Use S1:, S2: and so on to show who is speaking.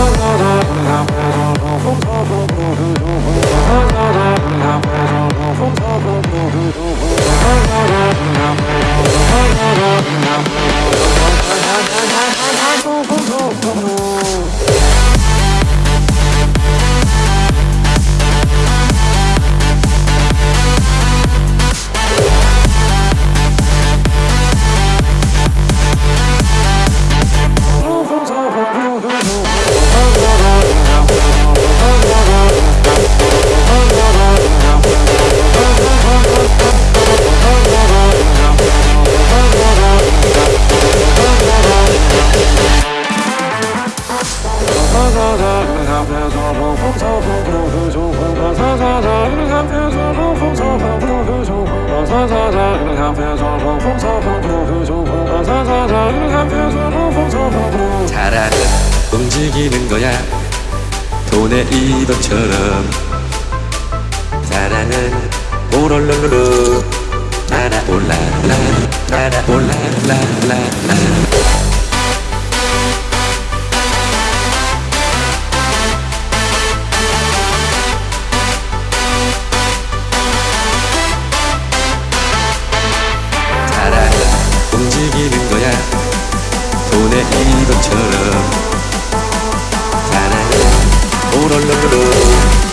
S1: Oh, oh, oh, oh. 잘하는 움직이는 거야. 돈의 이동처럼. 사랑은 오롤롤롤로 날아올라라 날아올라라라라 돈의 이동처럼 사랑은 오롤롤롤